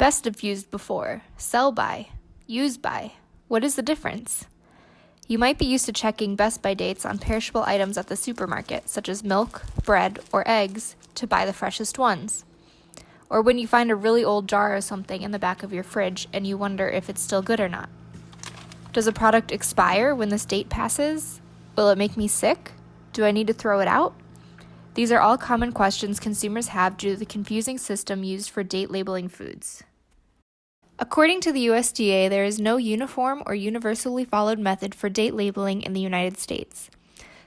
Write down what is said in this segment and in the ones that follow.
Best of used before, sell by, use by. What is the difference? You might be used to checking best by dates on perishable items at the supermarket, such as milk, bread, or eggs, to buy the freshest ones. Or when you find a really old jar or something in the back of your fridge and you wonder if it's still good or not. Does a product expire when this date passes? Will it make me sick? Do I need to throw it out? These are all common questions consumers have due to the confusing system used for date labeling foods. According to the USDA, there is no uniform or universally followed method for date labeling in the United States.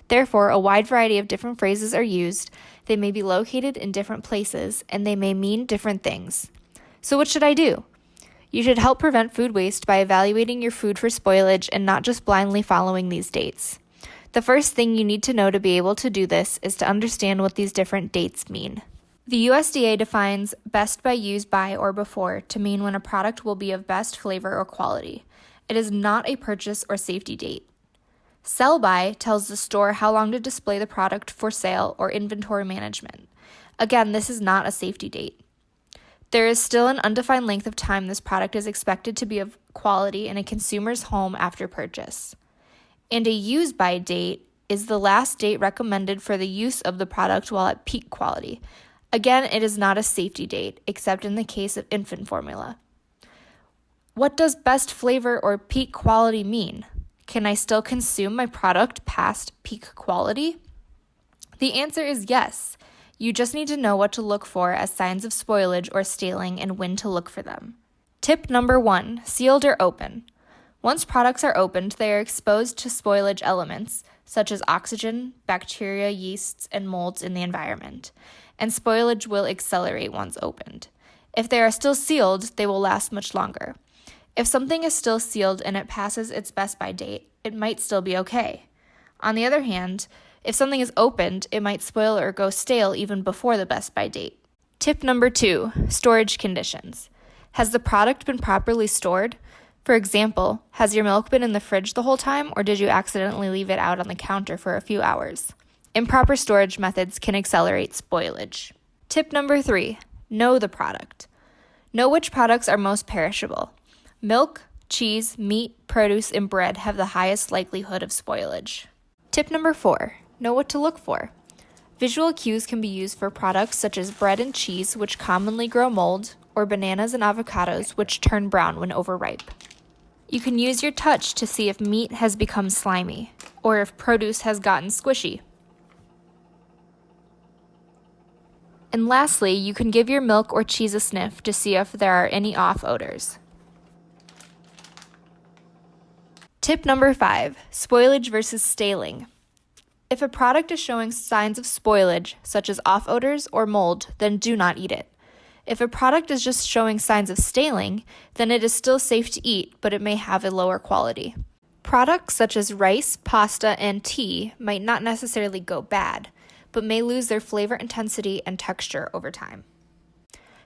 Therefore, a wide variety of different phrases are used, they may be located in different places, and they may mean different things. So, what should I do? You should help prevent food waste by evaluating your food for spoilage and not just blindly following these dates. The first thing you need to know to be able to do this is to understand what these different dates mean. The USDA defines best by, use by, or before to mean when a product will be of best flavor or quality. It is not a purchase or safety date. Sell by tells the store how long to display the product for sale or inventory management. Again, this is not a safety date. There is still an undefined length of time this product is expected to be of quality in a consumer's home after purchase. And a use by date is the last date recommended for the use of the product while at peak quality, Again, it is not a safety date, except in the case of infant formula. What does best flavor or peak quality mean? Can I still consume my product past peak quality? The answer is yes. You just need to know what to look for as signs of spoilage or staling and when to look for them. Tip number one sealed or open. Once products are opened, they are exposed to spoilage elements, such as oxygen, bacteria, yeasts, and molds in the environment and spoilage will accelerate once opened. If they are still sealed, they will last much longer. If something is still sealed and it passes its best by date, it might still be okay. On the other hand, if something is opened, it might spoil or go stale even before the best by date. Tip number two storage conditions. Has the product been properly stored? For example, has your milk been in the fridge the whole time, or did you accidentally leave it out on the counter for a few hours? Improper storage methods can accelerate spoilage. Tip number three know the product. Know which products are most perishable. Milk, cheese, meat, produce, and bread have the highest likelihood of spoilage. Tip number four know what to look for. Visual cues can be used for products such as bread and cheese, which commonly grow mold, or bananas and avocados, which turn brown when overripe. You can use your touch to see if meat has become slimy, or if produce has gotten squishy. And lastly, you can give your milk or cheese a sniff to see if there are any off odors. Tip number five spoilage versus staling. If a product is showing signs of spoilage, such as off odors or mold, then do not eat it. If a product is just showing signs of staling, then it is still safe to eat, but it may have a lower quality. Products such as rice, pasta, and tea might not necessarily go bad, but may lose their flavor intensity and texture over time.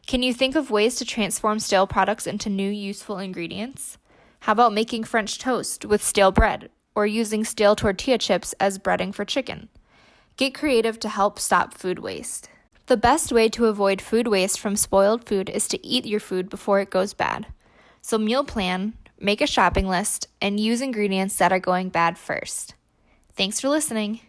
Can you think of ways to transform stale products into new useful ingredients? How about making French toast with stale bread or using stale tortilla chips as breading for chicken? Get creative to help stop food waste. The best way to avoid food waste from spoiled food is to eat your food before it goes bad. So, meal plan, make a shopping list, and use ingredients that are going bad first. Thanks for listening.